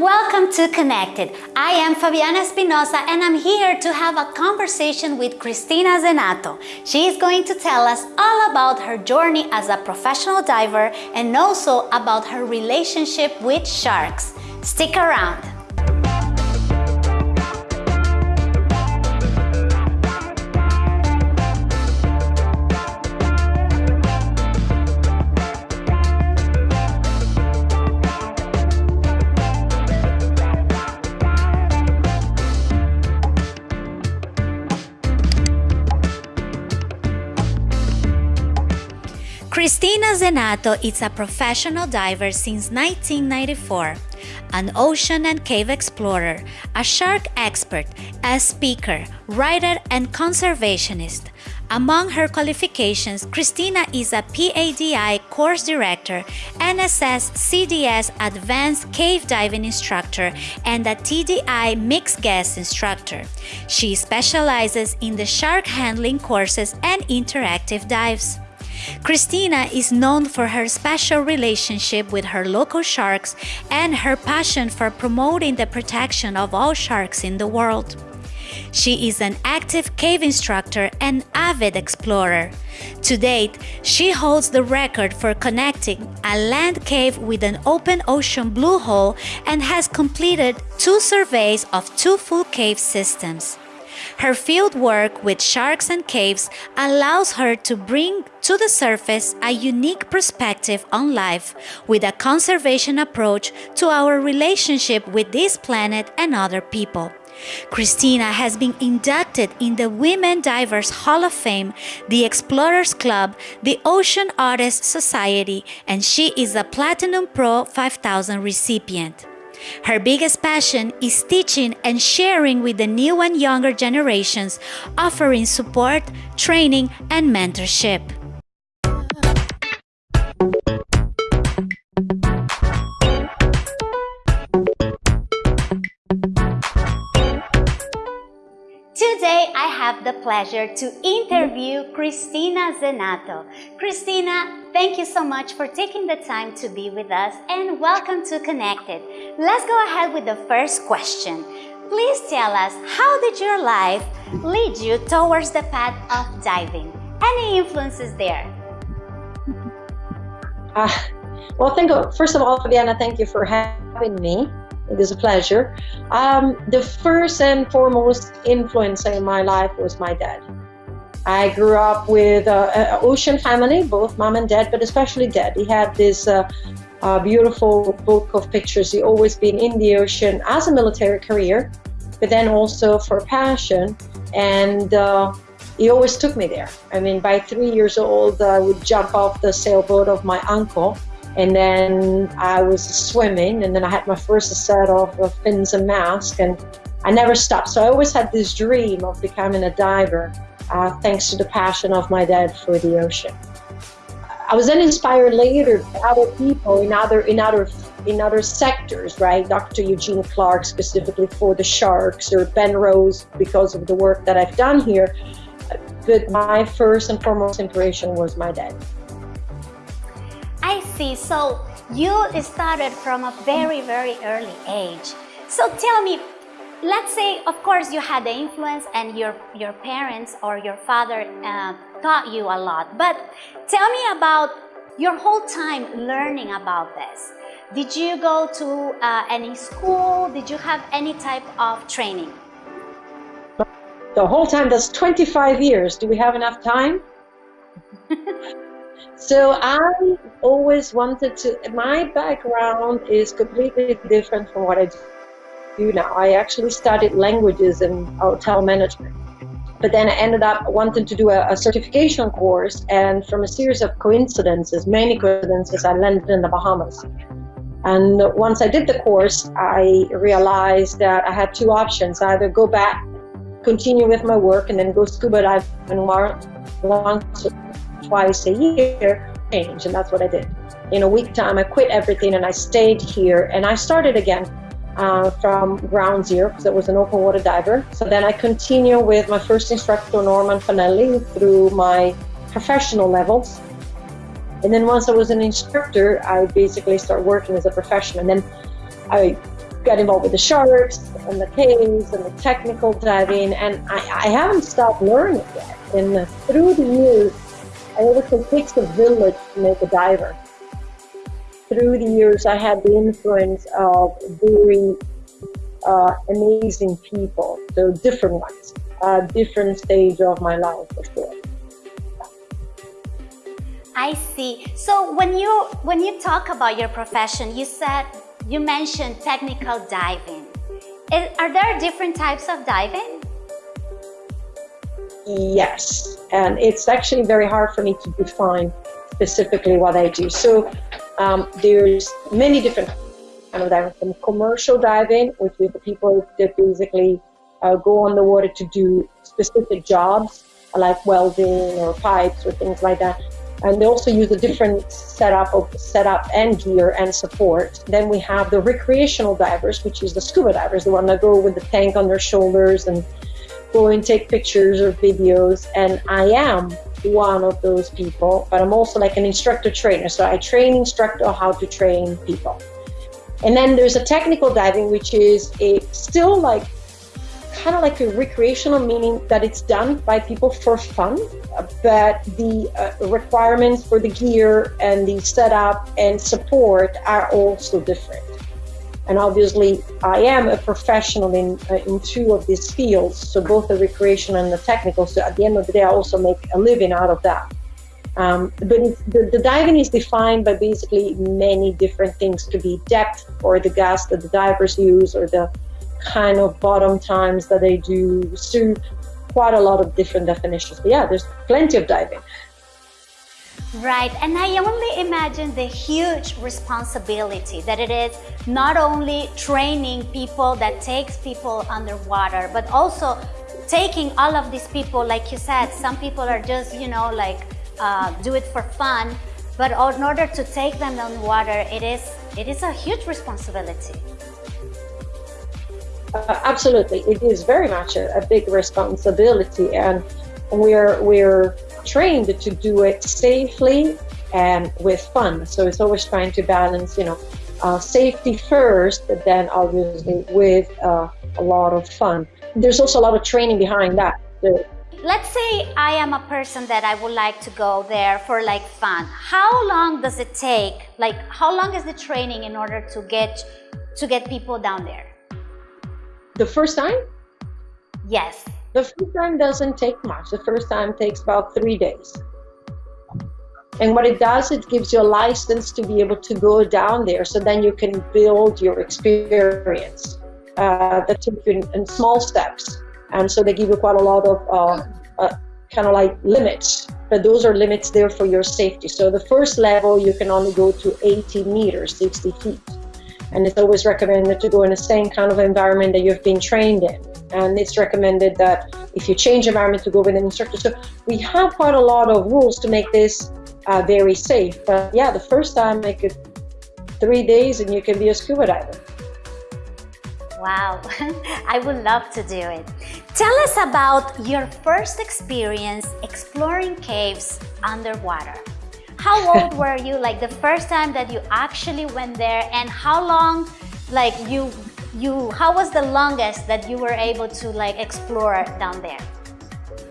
welcome to Connected. I am Fabiana Espinosa and I'm here to have a conversation with Cristina Zenato. She is going to tell us all about her journey as a professional diver and also about her relationship with sharks. Stick around. Cristina Zenato is a professional diver since 1994, an ocean and cave explorer, a shark expert, a speaker, writer, and conservationist. Among her qualifications, Cristina is a PADI course director, NSS CDS Advanced Cave Diving Instructor, and a TDI Mixed Gas Instructor. She specializes in the shark handling courses and interactive dives. Cristina is known for her special relationship with her local sharks and her passion for promoting the protection of all sharks in the world. She is an active cave instructor and avid explorer. To date, she holds the record for connecting a land cave with an open ocean blue hole and has completed two surveys of two full cave systems. Her field work with sharks and caves allows her to bring to the surface a unique perspective on life with a conservation approach to our relationship with this planet and other people. Cristina has been inducted in the Women Divers Hall of Fame, the Explorers Club, the Ocean Artists Society, and she is a Platinum Pro 5000 recipient. Her biggest passion is teaching and sharing with the new and younger generations, offering support, training, and mentorship. Have the pleasure to interview Cristina Zenato. Cristina, thank you so much for taking the time to be with us and welcome to Connected. Let's go ahead with the first question. Please tell us, how did your life lead you towards the path of diving? Any influences there? Uh, well, thank you. First of all, Fabiana, thank you for having me. It is a pleasure. Um, the first and foremost influencer in my life was my dad. I grew up with an ocean family, both mom and dad, but especially dad. He had this uh, uh, beautiful book of pictures. He always been in the ocean as a military career, but then also for passion. And uh, he always took me there. I mean, by three years old, I would jump off the sailboat of my uncle and then I was swimming, and then I had my first set of, of fins and mask, and I never stopped. So I always had this dream of becoming a diver, uh, thanks to the passion of my dad for the ocean. I was then inspired later by other people in other in other in other sectors, right? Dr. Eugenie Clark specifically for the sharks, or Ben Rose because of the work that I've done here. But my first and foremost inspiration was my dad. See. So you started from a very, very early age. So tell me, let's say, of course, you had the influence and your, your parents or your father uh, taught you a lot. But tell me about your whole time learning about this. Did you go to uh, any school? Did you have any type of training? The whole time, that's 25 years. Do we have enough time? So I always wanted to, my background is completely different from what I do now. I actually studied languages and hotel management. But then I ended up wanting to do a, a certification course, and from a series of coincidences, many coincidences, I landed in the Bahamas. And once I did the course, I realized that I had two options either go back, continue with my work, and then go scuba diving once twice a year change and that's what I did. In a week time I quit everything and I stayed here and I started again uh, from ground zero because I was an open water diver. So then I continue with my first instructor Norman Fanelli through my professional levels. And then once I was an instructor, I basically started working as a professional. And then I got involved with the sharks and the caves and the technical diving, and I, I haven't stopped learning yet. And through the years, Say it takes a village to make a diver. Through the years, I had the influence of very uh, amazing people, so different ones, uh, different stage of my life for sure. I see. So when you when you talk about your profession, you said you mentioned technical diving. Is, are there different types of diving? Yes, and it's actually very hard for me to define specifically what I do. So um, there's many different kind of diving, from commercial diving, which is the people that basically uh, go on the water to do specific jobs like welding or pipes or things like that and they also use a different setup of setup and gear and support. Then we have the recreational divers, which is the scuba divers, the one that go with the tank on their shoulders and go and take pictures or videos. And I am one of those people, but I'm also like an instructor trainer. So I train instructor how to train people. And then there's a technical diving, which is a still like kind of like a recreational, meaning that it's done by people for fun, but the uh, requirements for the gear and the setup and support are also different. And obviously, I am a professional in, uh, in two of these fields, so both the recreation and the technical. So at the end of the day, I also make a living out of that. Um, but the, the, diving is defined by basically many different things. To be depth or the gas that the divers use, or the kind of bottom times that they do. So quite a lot of different definitions. But yeah, there's plenty of diving. Right, and I only imagine the huge responsibility that it is not only training people that takes people underwater, but also taking all of these people, like you said, some people are just, you know, like uh, do it for fun, but in order to take them underwater, it is, it is a huge responsibility. Uh, absolutely, it is very much a, a, big responsibility, and we're we're trained to do it safely and with fun. So it's always trying to balance, you know, uh, safety first, but then obviously with uh, a lot of fun. There's also a lot of training behind that. The, Let's say I am a person that I would like to go there for like fun. How long does it take? Like how long is the training in order to get to get people down there? The first time? Yes. The first time doesn't take much. The first time takes about three days. And what it does, it gives you a license to be able to go down there so then you can build your experience. Uh, that takes you in, in, small steps. And so they give you quite a lot of uh, uh, kind of like limits, but those are limits there for your safety. So the first level, you can only go to 80 meters, 60 feet. And it's always recommended to go in the same kind of environment that you've been trained in. And it's recommended that if you change environment to go with an instructor. So we have quite a lot of rules to make this uh, very safe. But yeah, the first time make it three days and you can be a scuba diver. Wow, I would love to do it. Tell us about your first experience exploring caves underwater. How old were you like the first time that you actually went there and how long like you you how was the longest that you were able to like explore down there?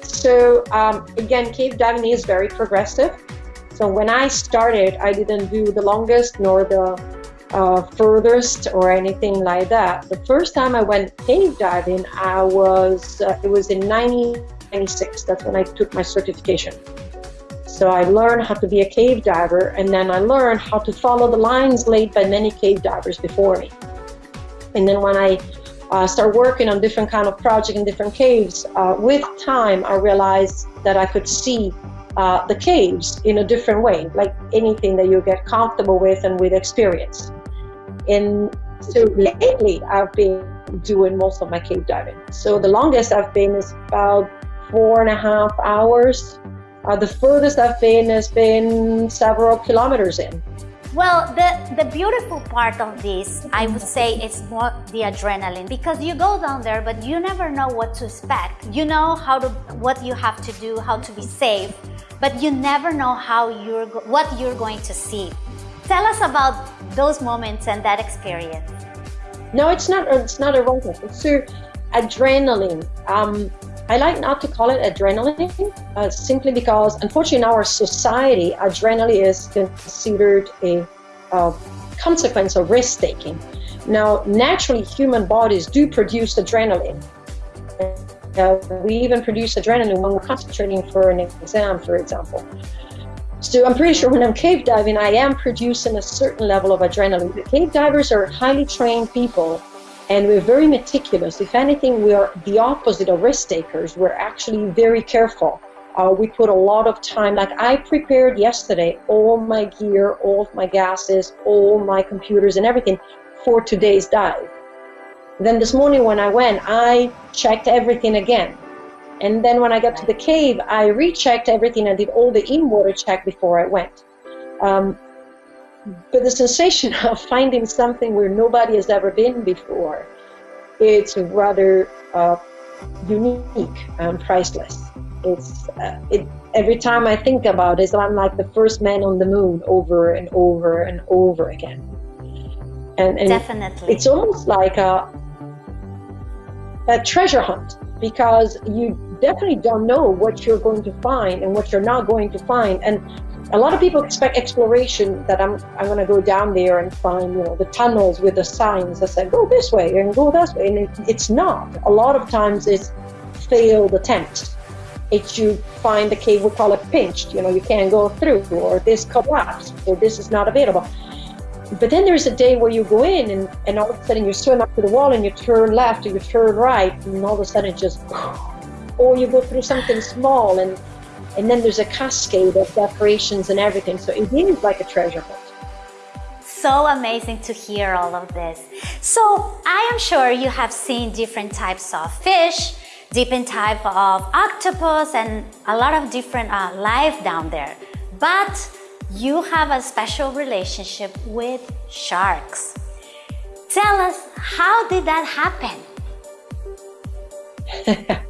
So um, again, cave diving is very progressive. So when I started, I didn't do the longest nor the uh, furthest or anything like that. The first time I went cave diving, I was uh, it was in 1996. That's when I took my certification. So I learned how to be a cave diver, and then I learned how to follow the lines laid by many cave divers before me. And then when I uh, started working on different kind of projects in different caves, uh, with time I realized that I could see uh, the caves in a different way, like anything that you get comfortable with and with experience. And so lately I've been doing most of my cave diving. So the longest I've been is about four and a half hours uh, the furthest I've been has been several kilometers in. Well, the, the beautiful part of this, I would say, is more the adrenaline because you go down there, but you never know what to expect. You know how to, what you have to do, how to be safe, but you never know how you're, what you're going to see. Tell us about those moments and that experience. No, it's not. It's not a rush. It's through adrenaline. Um, I like not to call it adrenaline, uh, simply because, unfortunately, in our society, adrenaline is considered a consequence of risk taking. Now, naturally, human bodies do produce adrenaline. Uh, we even produce adrenaline when we're concentrating for an exam, for example. So I'm pretty sure when I'm cave diving, I am producing a certain level of adrenaline. The cave divers are highly trained people and we're very meticulous. If anything, we are the opposite of risk takers. We're actually very careful. Uh, we put a lot of time. Like I prepared yesterday all my gear, all my gases, all my computers and everything for today's dive. Then this morning when I went, I checked everything again. And then when I got to the cave, I rechecked everything. I did all the in-water check before I went. Um, but the sensation of finding something where nobody has ever been before, it's rather uh, unique and priceless. It's uh, it, every time I think about it, I'm like the first man on the moon over and over and over again. And, and Definitely. It's almost like a, a treasure hunt because you definitely don't know what you're going to find and what you're not going to find. And a lot of people expect exploration that I'm, I'm going to go down there and find, you know, the tunnels with the signs that say, go this way and go that way. And it, it's not. A lot of times it's failed attempts. It's you find the cave, we call it pinched, you know, you can't go through, or this collapsed, or this is not available. But then there's a day where you go in and, and all of a sudden you're swim up to the wall and you turn left or you turn right, and all of a sudden it just or you go through something small and and then there's a cascade of decorations and everything. So it is like a treasure hunt. So amazing to hear all of this. So I am sure you have seen different types of fish, different type of octopus and a lot of different uh, life down there. But you have a special relationship with sharks. Tell us, how did that happen?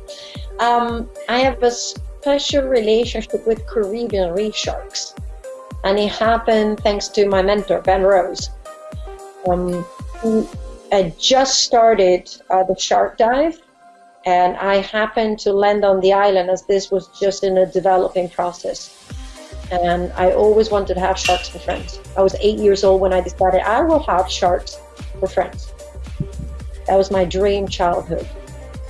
Um, I have a special relationship with Caribbean reef sharks, and it happened thanks to my mentor, Ben Rose. Um, I just started uh, the shark dive, and I happened to land on the island as this was just in a developing process. And I always wanted to have sharks for friends. I was eight years old when I decided I will have sharks for friends. That was my dream childhood.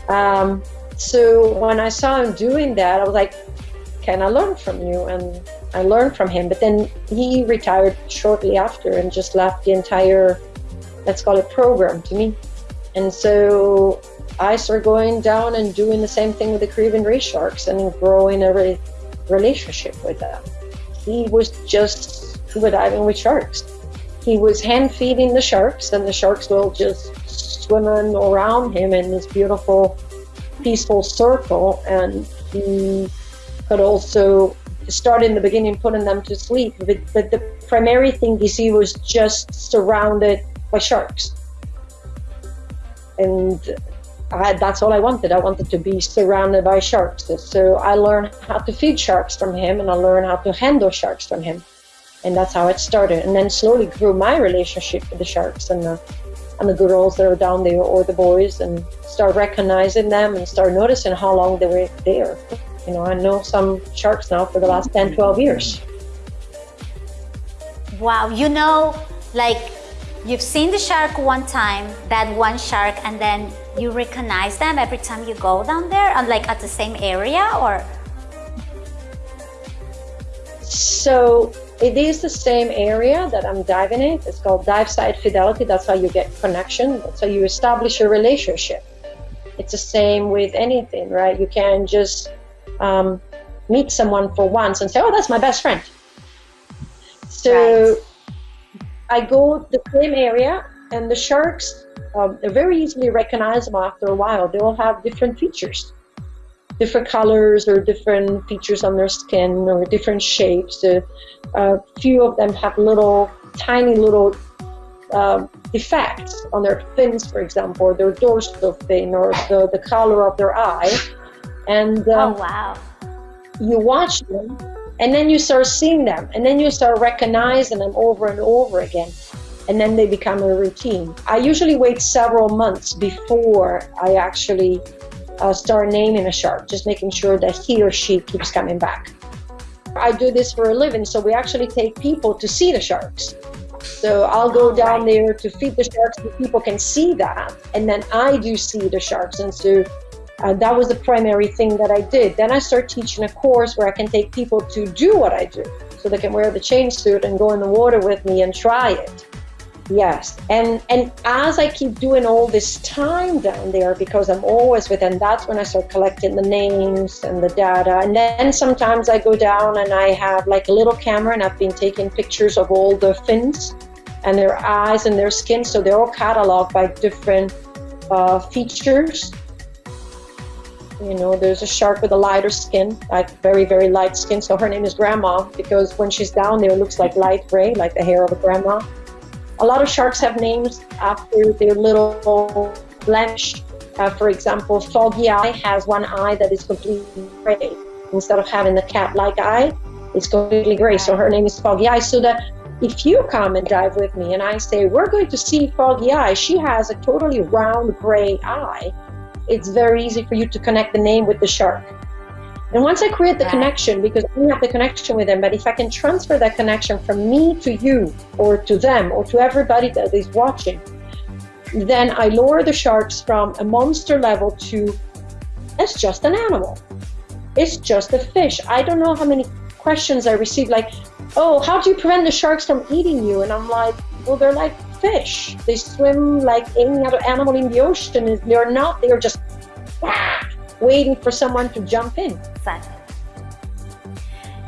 Um, so when I saw him doing that, I was like, can I learn from you? And I learned from him. But then he retired shortly after and just left the entire, let's call it program to me. And so I started going down and doing the same thing with the Caribbean reef sharks and growing a re relationship with them. He was just scuba diving with sharks. He was hand feeding the sharks, and the sharks will just swimming around him in this beautiful peaceful circle and mm, he could also start in the beginning putting them to sleep but, but the primary thing you see was just surrounded by sharks and I, that's all I wanted. I wanted to be surrounded by sharks. So I learned how to feed sharks from him and I learned how to handle sharks from him. And that's how it started. And then slowly grew my relationship with the sharks and the, and the girls that are down there or the boys and start recognizing them and start noticing how long they were there. You know, I know some sharks now for the last 10, 12 years. Wow, you know, like you've seen the shark one time, that one shark, and then you recognize them every time you go down there, and like at the same area, or? So it is the same area that I'm diving in. It's called dive site fidelity. That's how you get connection. That's how you establish a relationship. It's the same with anything, right? You can just um, meet someone for once and say, "Oh, that's my best friend." So right. I go the same area, and the sharks um, are very easily recognizable after a while. They all have different features different colors or different features on their skin or different shapes. A uh, few of them have little, tiny little uh, defects on their fins, for example, or their dorsal fin or the, the color of their eye. And um, oh, wow. you watch them and then you start seeing them and then you start recognizing them over and over again. and then they become a routine. I usually wait several months before I actually uh, start naming a shark, just making sure that he or she keeps coming back. I do this for a living, so we actually take people to see the sharks. So I'll go down there to feed the sharks so people can see that, and then I do see the sharks. And so uh, that was the primary thing that I did. Then I start teaching a course where I can take people to do what I do, so they can wear the chain suit and go in the water with me and try it. Yes, and and as I keep doing all this time down there, because I'm always with them, that's when I start collecting the names and the data. And then sometimes I go down and I have like a little camera, and I've been taking pictures of all the fins and their eyes and their skin, so they're all cataloged by different uh, features. You know, there's a shark with a lighter skin, like very, very light skin. So her name is Grandma because when she's down there, it looks like light gray, like the hair of a grandma. A lot of sharks have names after their little blemish. Uh, for example, Foggy Eye has one eye that is completely gray. Instead of having the cat-like eye, it's completely gray. So her name is Foggy Eye. So that if you come and dive with me and I say, we're going to see Foggy Eye, she has a totally round gray eye, it's very easy for you to connect the name with the shark. And once I create the connection, because I have the connection with them, but if I can transfer that connection from me to you or to them or to everybody that is watching, then I lower the sharks from a monster level to it's just an animal. It's just a fish. I don't know how many questions I receive like, oh, how do you prevent the sharks from eating you? And I'm like, well, they're like fish. They swim like any other animal in the ocean. They're not, they're just waiting for someone to jump in. Exactly.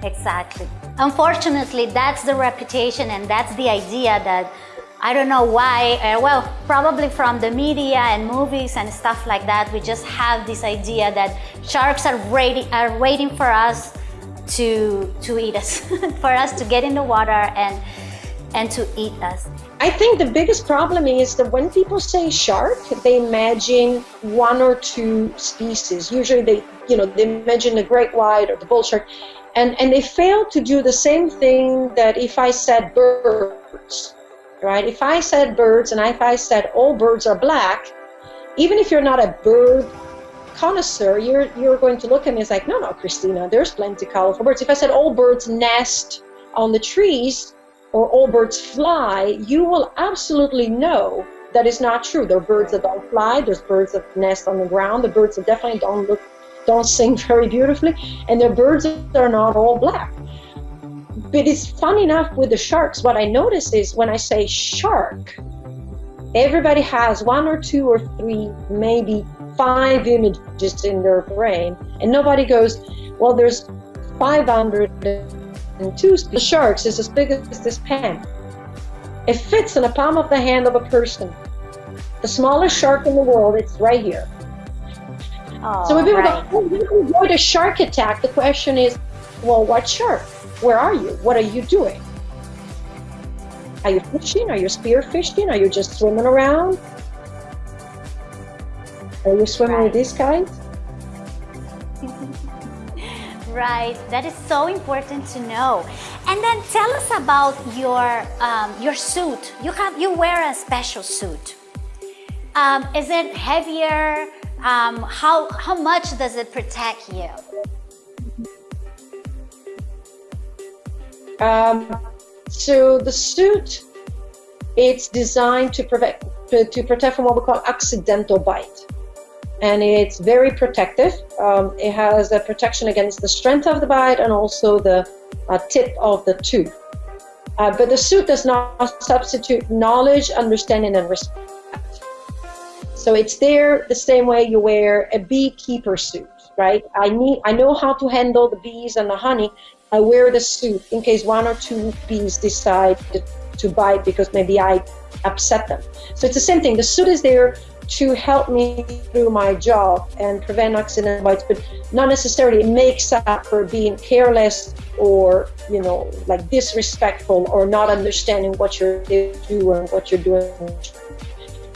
Exactly. Unfortunately, that's the reputation and that's the idea that I don't know why, uh, well, probably from the media and movies and stuff like that, we just have this idea that sharks are, waiting, are waiting for us to, to eat us, for us to get in the water and, and to eat us. I think the biggest problem is that when people say shark, they imagine one or two species. Usually they, you know, they imagine the great white or the bull shark. And, and they fail to do the same thing that if I said birds, right? If I said birds and if I said all birds are black, even if you're not a bird connoisseur, you're, you're going to look at me as like, no, no, Cristina, there's plenty of colorful birds. If I said all birds nest on the trees, or all birds fly, you will absolutely know that is not true. There are birds that don't fly, there's birds that nest on the ground, the birds that definitely don't look don't sing very beautifully, and there are birds that are not all black. But it's fun enough with the sharks, what I notice is when I say shark, everybody has one or two or three, maybe five images in their brain, and nobody goes, well, there's 500 and two the sharks is as big as this pen. It fits in the palm of the hand of a person. The smallest shark in the world, it's right here. Oh, so if we right. go, oh, avoid a shark attack, the question is, well, what shark? Where are you? What are you doing? Are you fishing? Are you spear fishing? Are you just swimming around? Are you swimming right. with these guys? Right, that is so important to know. And then tell us about your um, your suit. You have you wear a special suit. Um, is it heavier? Um, how how much does it protect you? Um, so the suit, it's designed to prevent to protect from what we call accidental bite and it's very protective. Um, it has a protection against the strength of the bite and also the uh, tip of the tooth. Uh, but the suit does not substitute knowledge, understanding, and respect. So it's there the same way you wear a beekeeper suit, right? I need, I know how to handle the bees and the honey. I wear the suit in case one or two bees decide to, to bite because maybe I upset them. So it's the same thing. The suit is there to help me through my job and prevent accident bites, but not necessarily makes up for being careless or, you know, like disrespectful or not understanding what you're doing, what you're doing.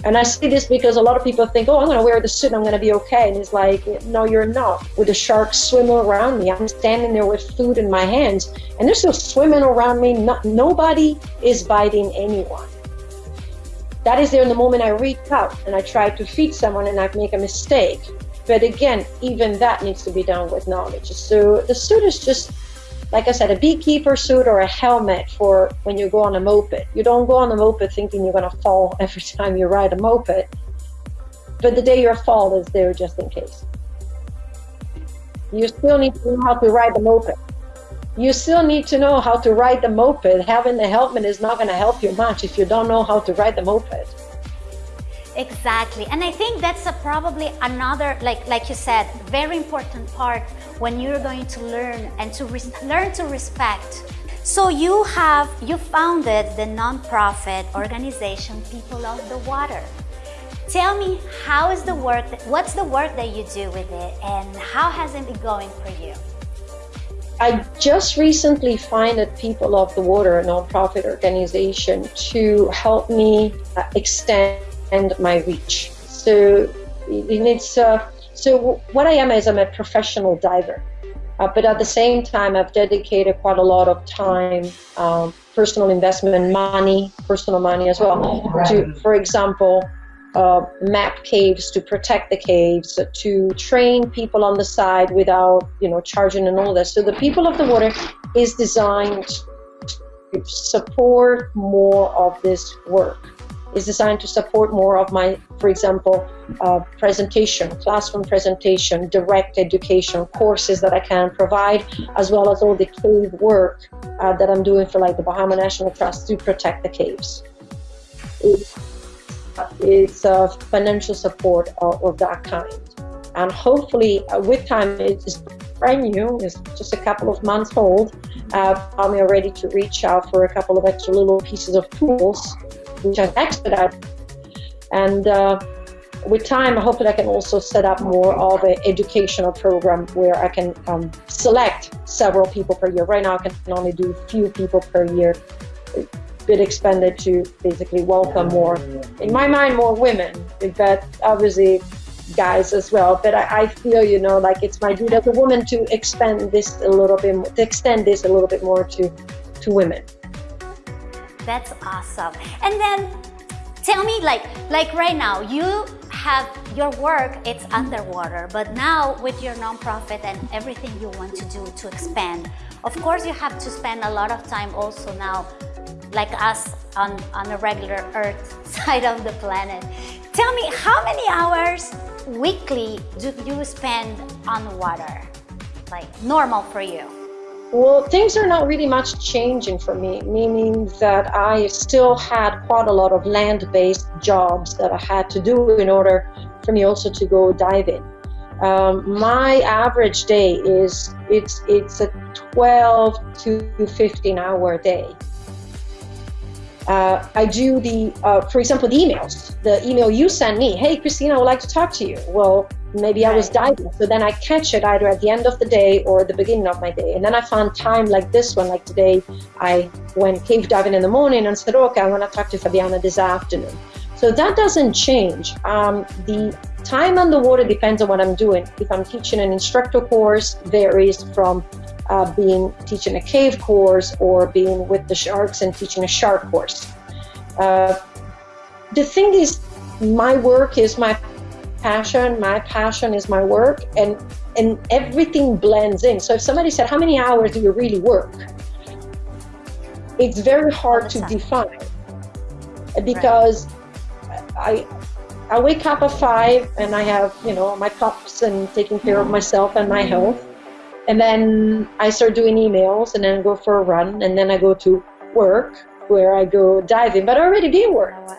And I say this because a lot of people think, oh, I'm going to wear the suit and I'm going to be okay. And it's like, no, you're not. With the sharks swimming around me, I'm standing there with food in my hands and they're still swimming around me. Not, nobody is biting anyone. That is there in the moment I reach out and I try to feed someone and I make a mistake. But again, even that needs to be done with knowledge. So the suit is just, like I said, a beekeeper suit or a helmet for when you go on a moped. You don't go on a moped thinking you're going to fall every time you ride a moped. But the day you fall is there just in case. You still need to know how to ride the moped. You still need to know how to ride the moped. Having the helmet is not going to help you much if you don't know how to ride the moped. Exactly. And I think that's probably another, like, like you said, very important part when you're going to learn and to learn to respect. So you have, you founded the nonprofit organization People of the Water. Tell me, how is the work, that, what's the work that you do with it and how has it been going for you? I just recently funded People of the Water, a nonprofit organization, to help me uh, extend my reach. So it's uh, so what I am is I'm a professional diver, uh, but at the same time I've dedicated quite a lot of time, um, personal investment, money, personal money as well, to, for example, uh, map caves to protect the caves, to train people on the side without, you know, charging and all this. So the People of the Water is designed to support more of this work. Is designed to support more of my, for example, uh, presentation, classroom presentation, direct education courses that I can provide, as well as all the cave work uh, that I'm doing for like the Bahama National Trust to protect the caves. It's a financial support of, of that kind. And hopefully, uh, with time, it's brand new, it's just a couple of months old. Uh, I'm ready to reach out for a couple of extra little pieces of tools, which I've expedited. And uh, with time, I hope that I can also set up more of an educational program where I can um, select several people per year. Right now, I can only do a few people per year been expanded to basically welcome more, in my mind, more women, but obviously guys as well. But I, I, feel, you know, like it's my duty as a woman to expand this a little bit, more, to extend this a little bit more to, to women. That's awesome. And then tell me, like, like right now, you have your work, it's underwater, but now with your nonprofit and everything you want to do to expand, of course you have to spend a lot of time also now like us on, on a regular Earth side of the planet. Tell me, how many hours weekly do you spend on water? Like normal for you? Well, things are not really much changing for me, meaning that I still had quite a lot of land-based jobs that I had to do in order for me also to go diving. Um, my average day is it's it's a 12 to 15 hour day. Uh, I do the, uh, for example, the emails. The email you send me, hey, Cristina, I would like to talk to you. Well, maybe I was diving. So then I catch it either at the end of the day or the beginning of my day. And then I found time like this one, like today, I went cave diving in the morning and said, okay, I want to talk to Fabiana this afternoon. So that doesn't change. Um, the time on the water depends on what I'm doing. If I'm teaching an instructor course, varies from uh, being teaching a cave course or being with the sharks and teaching a shark course. Uh, the thing is, my work is my passion. My passion is my work, and and everything blends in. So if somebody said, "How many hours do you really work?" It's very hard to define because right. I I wake up at five and I have you know my pups and taking care of myself and my mm-hmm. health and then I start doing emails and then go for a run and then I go to work where I go diving, but I already been working. Oh,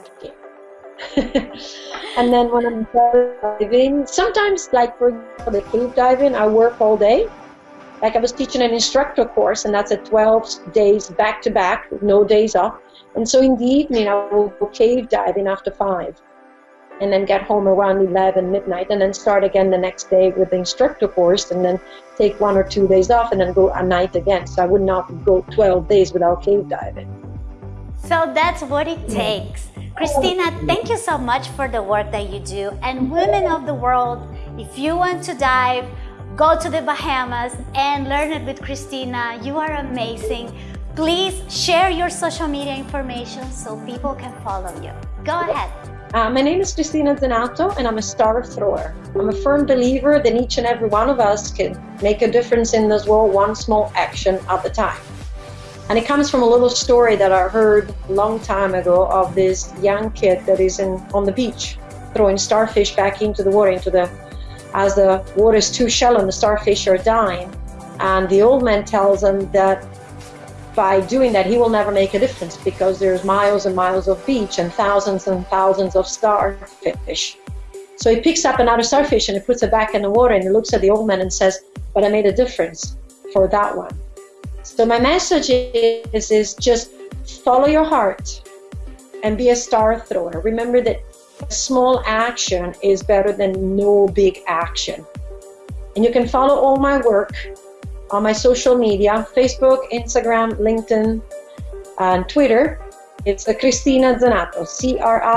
and then when I'm diving, sometimes like for the cave diving, I work all day. Like I was teaching an instructor course and that's a 12 days back to back no days off. And so in the evening I will go cave diving after five and then get home around 11 midnight and then start again the next day with the instructor course and then take one or two days off and then go a night again. So i would not go 12 days without cave diving. So that's what it takes. Cristina thank you so much for the work that you do. And women of the world if you want to dive go to the bahamas and learn it with cristina. You are amazing please share your social media information so people can follow you Go ahead. Uh, my name is Cristina Zenato, and I'm a star thrower. I'm a firm believer that each and every one of us can make a difference in this world one small action at a time. And it comes from a little story that I heard a long time ago of this young kid that is in on the beach throwing starfish back into the water, into the as the water is too shallow and the starfish are dying. And the old man tells him that by doing that, he will never make a difference because there's miles and miles of beach and thousands and thousands of starfish. So he picks up another starfish and he puts it back in the water and he looks at the old man and says, but I made a difference for that one. So my message is, is just follow your heart and be a star thrower. Remember that small action is better than no big action. And you can follow all my work on my social media, Facebook, Instagram, LinkedIn, and Twitter. It's Cristina Zenato, C-R-I-S-T-I-N-A,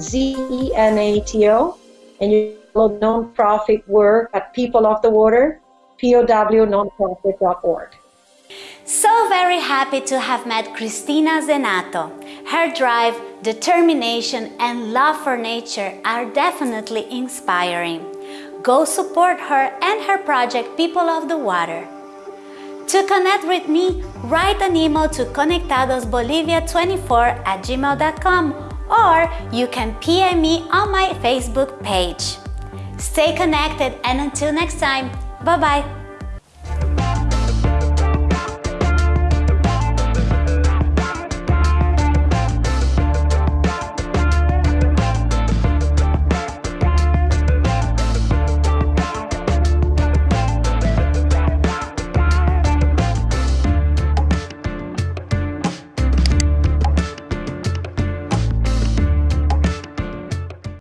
Z-E-N-A-T-O. And you follow nonprofit work at People of the Water, POWnonprofit.org. So very happy to have met Cristina Zenato. Her drive, determination and love for nature are definitely inspiring. Go support her and her project People of the Water. To connect with me, write an email to conectadosbolivia24 at gmail.com or you can PM me on my Facebook page. Stay connected and until next time, bye-bye.